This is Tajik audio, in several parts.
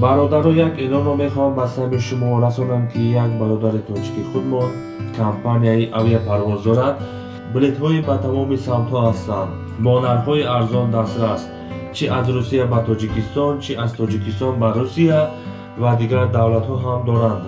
бародаро як эълонро мехоҳам ба сами шумо расонам ки як бародари тоҷики худмон компанияи авиапарвоз дорад билетҳои ба тамоми самтҳо ҳастанд. Бо нархҳои арзон дастрас чӣ аз русия ба тоҷикистон чӣ аз тоҷикистон ба русия ва дигар давлатҳо ҳам доранд.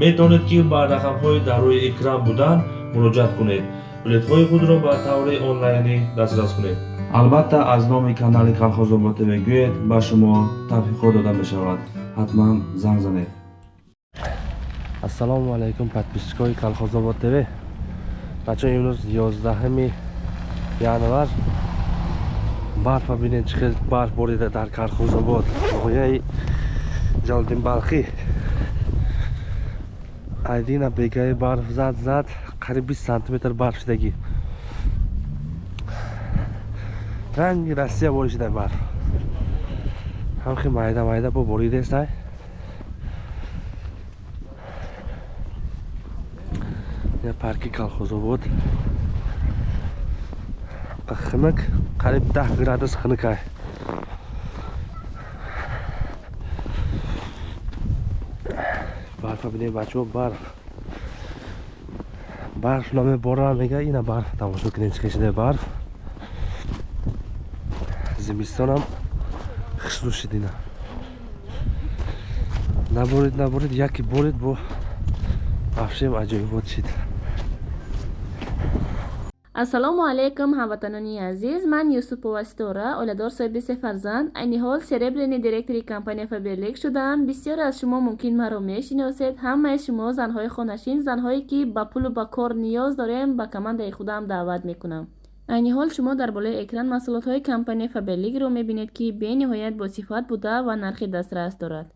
Метавонед ки ба рақамҳои дар рӯи экран буданд муроҷиат кунед. Билетҳои худро ба таври онлайнӣ дастрас кунед албатта аз номи канали калхозобод мегӯед ба шумо табҳиқот дода мешавад. Ҳатман занг занед. Ассалому алайкум подписчикои калхозобод тв бачо имрӯз 11 январ. Барфа бинед чӣ хел барф борида дар калхозобод ноҳияи ҷалдинбалхӣ айдина бегаи барф зад зад қариб 20 сантиметр барф шидагӣ ранги россия боришида барф ҳамхи майда майда бо боридестай я парки калхозобод хинак қариб 10 градус хинакай барфа бинед бачаҳо барф барф намебора мега ина барф тамошо кунед чӣ шида барф зимистонам хишлу шидина наборид наборид яке борид бо ваҳшем аҷоибот шид ассалому алайкум ҳамватанони азиз. Ман юсупова ситора оиладор соҳиби се фарзанд. Айни ҳол серебрени директори компания фаберлик шудаам бисёре аз шумо мумкин маро мешиносед. Ҳамаи шумо занҳои хонашин занҳое ки ба пулу ба кор ниёз дорем ба командаи худам даъват мекунам айни ҳол шумо дар болои экран маҳсулотҳои компания фаберликро мебинед ки бениҳоят босифат буда ва нархи дастрас дорад.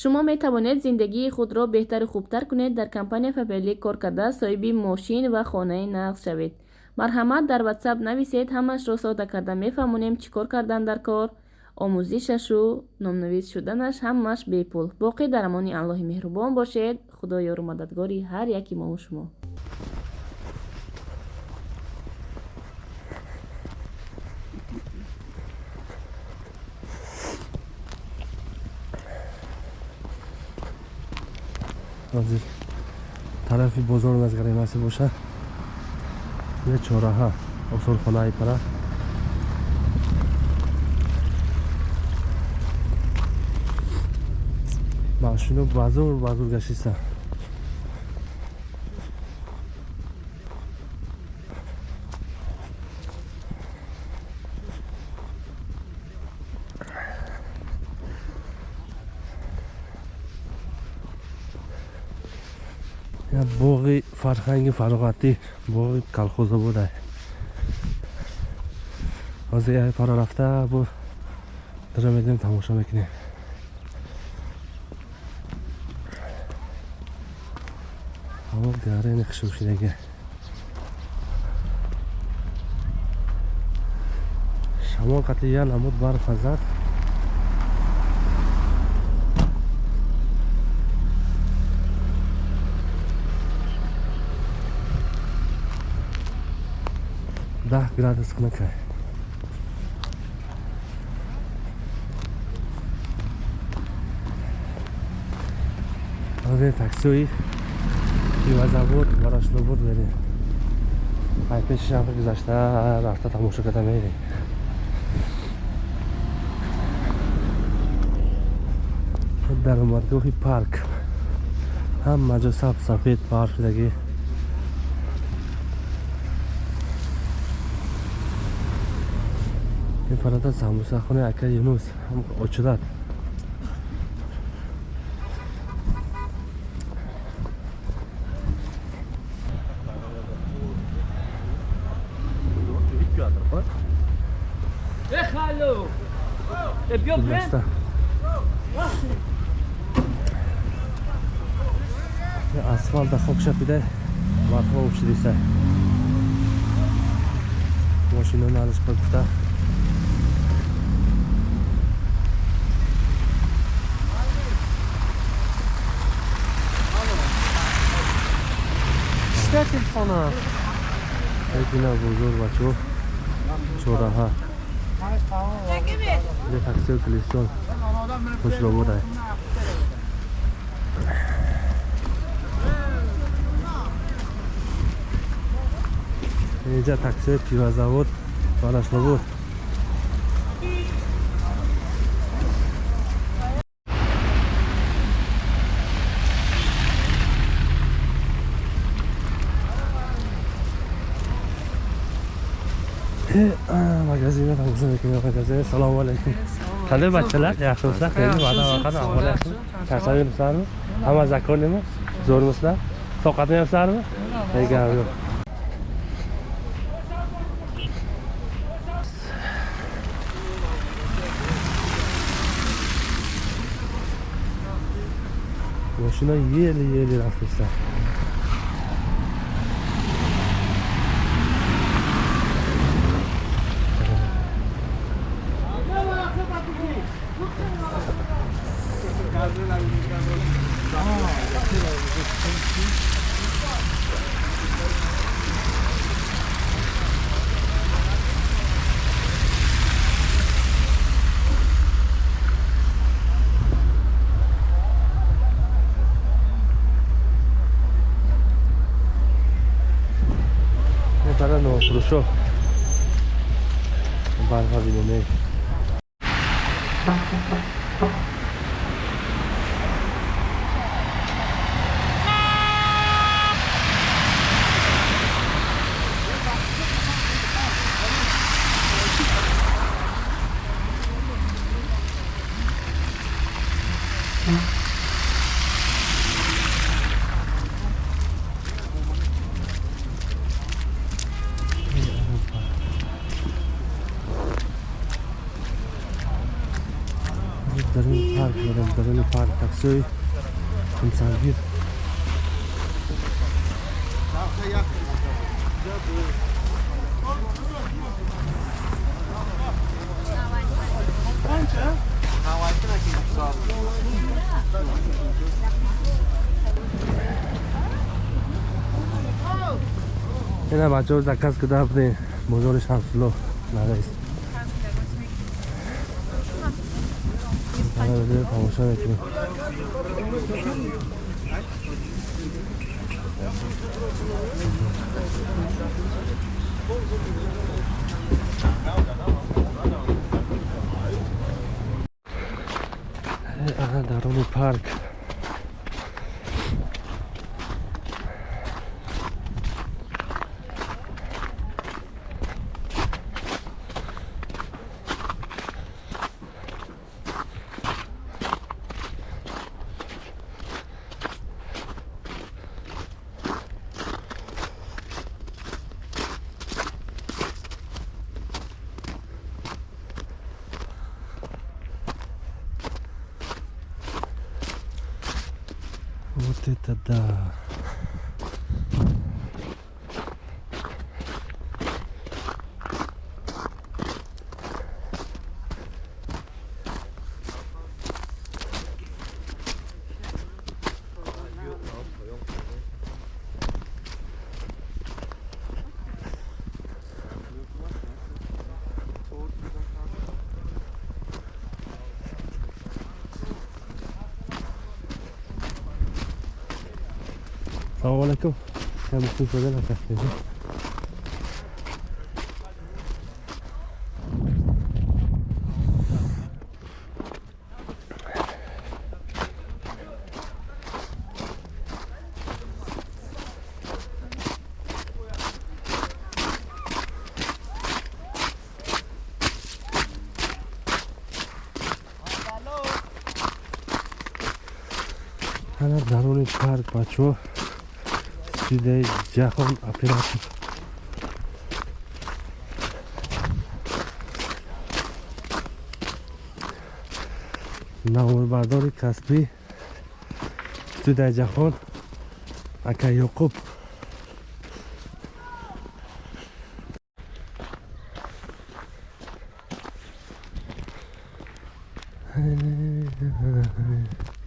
Шумо метавонед зиндагии худро беҳтару хубтар кунед дар компания фаберлик кор карда соҳиби мошин ва хонаи нағз шавед. Марҳамат дар ватсап нависед ҳамаашро сода карда мефаҳмонем чӣ кор кардан дар кор. Омӯзишашу номнавис шуданаш ҳамааш бепул. Боқӣ дар амони аллоҳи меҳрубон бошед. Худо ёру мададгори ҳар яки мову шумо ҳозир тарафи бозор назгаремаси боша. Я чораҳа осорхонаи пара. Машино базур базур гашиста боғи фарҳанги фароғатӣ боғи калхозобода ҳозир яй пара рафта бо дара медем тамоша мекунем. Ҳаво гарени хушӯшидаги шамол қатъиян амуд барф азад 14 градус хунука ҳозир таксиҳои пивозавод ва рашлобуд мерем. Ай пешишам гузашта рафта тамошо карда мерем даромадгоҳи парк. Ҳама ҷо сабз сафед парк шудагӣ میپرد از هموسخونه اکر یونوس هم اچودت Bilmezden. Asfalda kokşa bir de marka uçtuysa. Maşinanı alışmak da. telefona. Ekina buzur bacho. Çoraha. یه تاکسی و کلیسون خوش رو بوده اینجا تاکسی پیوه زود بالش رو بود magazinga assalomu alaykum qanday bachchalar yaxshimisizlar charchab yuribsizlarmi hamma zakoniymi zo'rmisizlar sovqatmayapsizlarmi gap yo'q Boşuna yeli yeli rastlaşlar. no, cruzó un barba de momento ҷои инсангир ина бачаҳо заказ куда будем бозори шамсулло нараис شمسلو نرئیس حالا بده تماشا میکنیم درون پارک Вот Это да. Salam alaikum. Hem üstün şöyle arkadaşlar. Darulik Park, pacho. силсилаи ҷаҳон оператор навонбардори касбӣ силсилаи ҷаҳон ака юқуб Mm-hmm.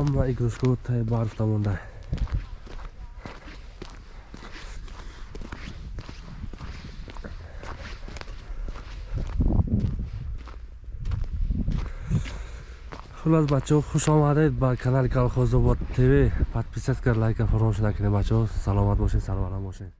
Ҳама игрушкаҳо таи барф намонда. Хулас бачаҳо хушомадед ба канали калхозобод тв. Подписат кард лайка фаромӯш накунед бачаҳо. Саломат бошед сарваланд бошед